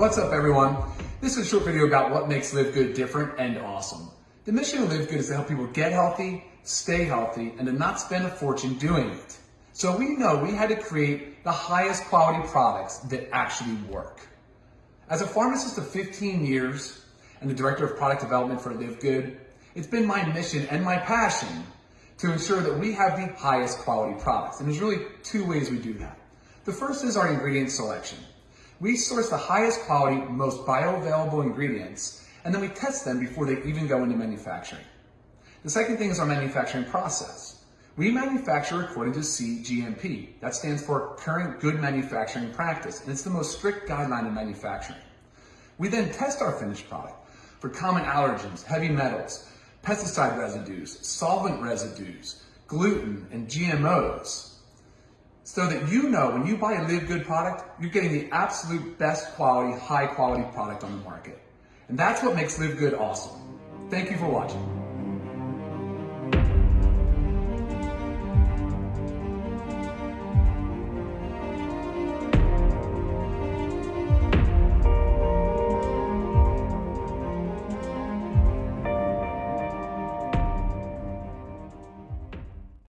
What's up everyone? This is a short video about what makes Live Good different and awesome. The mission of Live Good is to help people get healthy, stay healthy, and to not spend a fortune doing it. So we know we had to create the highest quality products that actually work. As a pharmacist of 15 years and the director of product development for Live Good, it's been my mission and my passion to ensure that we have the highest quality products. And there's really two ways we do that. The first is our ingredient selection. We source the highest quality, most bioavailable ingredients, and then we test them before they even go into manufacturing. The second thing is our manufacturing process. We manufacture according to CGMP. That stands for Current Good Manufacturing Practice, and it's the most strict guideline in manufacturing. We then test our finished product for common allergens, heavy metals, pesticide residues, solvent residues, gluten, and GMOs so that you know when you buy a Live Good product, you're getting the absolute best quality, high quality product on the market. And that's what makes Live Good awesome. Thank you for watching.